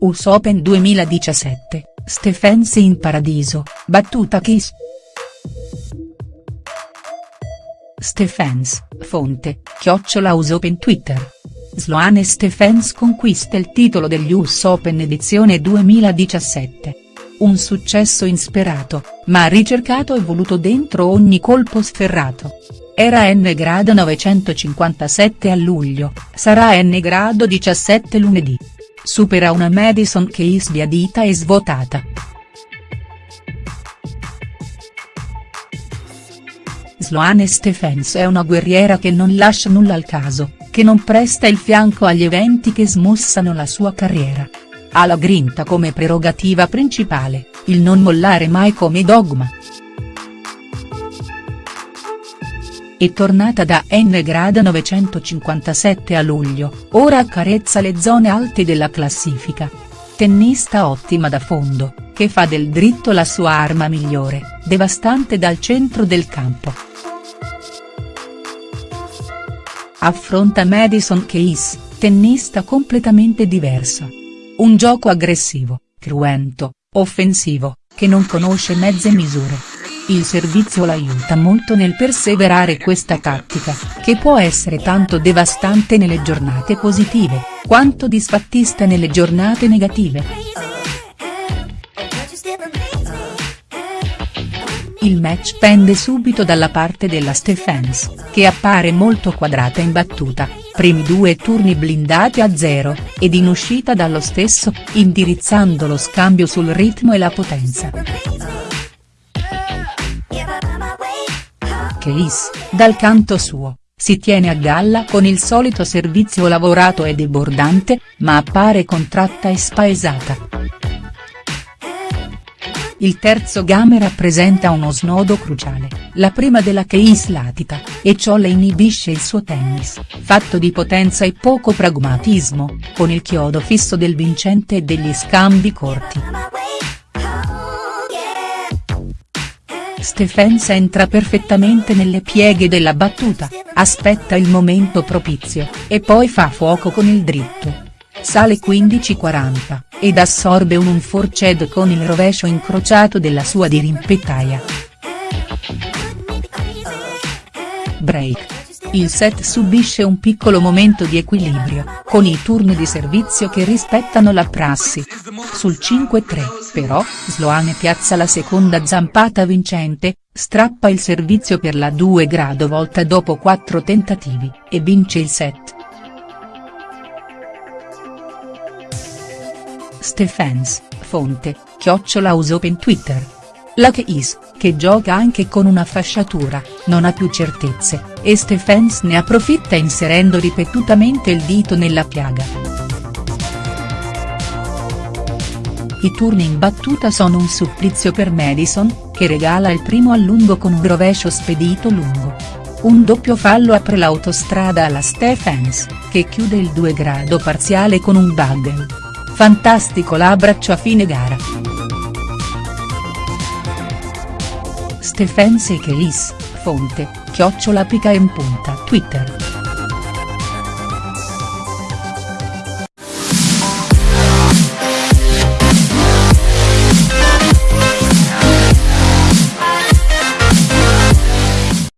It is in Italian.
US Open 2017, Stephens in paradiso, battuta Kiss. Stephens, fonte, chiocciola US Open Twitter. Sloane Stephens conquista il titolo degli US Open edizione 2017. Un successo insperato, ma ricercato e voluto dentro ogni colpo sferrato. Era n grado 957 a luglio, sarà n grado 17 lunedì. Supera una Madison Keys sbiadita e svuotata. Sloane Stephens è una guerriera che non lascia nulla al caso, che non presta il fianco agli eventi che smussano la sua carriera. Ha la grinta come prerogativa principale, il non mollare mai come dogma. È tornata da N grado 957 a luglio, ora accarezza le zone alte della classifica. Tennista ottima da fondo, che fa del dritto la sua arma migliore, devastante dal centro del campo. Affronta Madison Keys, tennista completamente diverso. Un gioco aggressivo, cruento, offensivo, che non conosce mezze misure. Il servizio l'aiuta molto nel perseverare questa tattica, che può essere tanto devastante nelle giornate positive, quanto disfattista nelle giornate negative. Il match pende subito dalla parte della Stephens, che appare molto quadrata in battuta, primi due turni blindati a zero, ed in uscita dallo stesso, indirizzando lo scambio sul ritmo e la potenza. Keys, dal canto suo, si tiene a galla con il solito servizio lavorato e debordante, ma appare contratta e spaesata. Il terzo game rappresenta uno snodo cruciale, la prima della Keys latita, e ciò le inibisce il suo tennis, fatto di potenza e poco pragmatismo, con il chiodo fisso del vincente e degli scambi corti. Stephens entra perfettamente nelle pieghe della battuta, aspetta il momento propizio, e poi fa fuoco con il dritto. Sale 15-40, ed assorbe un un forced con il rovescio incrociato della sua dirimpettaia. Break. Il set subisce un piccolo momento di equilibrio, con i turni di servizio che rispettano la prassi. Sul 5-3, però, Sloane piazza la seconda zampata vincente, strappa il servizio per la 2 grado volta dopo 4 tentativi, e vince il set. Stephens, fonte, chiocciola Open Twitter. La Keys, che gioca anche con una fasciatura, non ha più certezze, e Stephens ne approfitta inserendo ripetutamente il dito nella piaga. I turni in battuta sono un supplizio per Madison, che regala il primo a lungo con un rovescio spedito lungo. Un doppio fallo apre l'autostrada alla Stephens, che chiude il 2 grado parziale con un bugle. Fantastico l'abbraccio a fine gara. Stephens e Keys, fonte, chiocciola pica in punta Twitter.